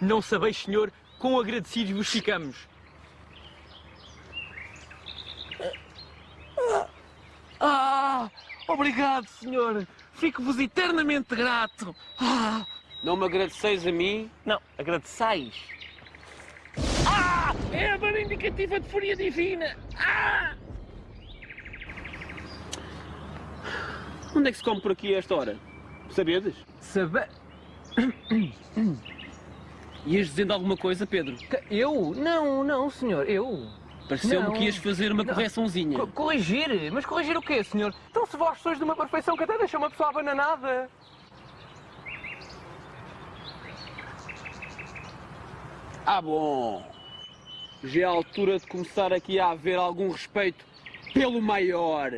Não sabeis, senhor, quão agradecidos vos ficamos. Ah, obrigado, senhor. Fico-vos eternamente grato. Ah, Não me agradeceis a mim? não, agradeçais. Ah, é a barra indicativa de fúria divina. Ah! Onde é que se come por aqui a esta hora? Sabedes? Sabe... Ias dizendo alguma coisa, Pedro? Eu? Não, não, senhor, eu. Pareceu-me Não. que ias fazer uma Não. correçãozinha. Co- corrigir? Mas corrigir o quê, senhor? Então se vós sois de uma perfeição que até deixa uma pessoa abananada. Ah, bom. Já é a altura de começar aqui a haver algum respeito pelo maior.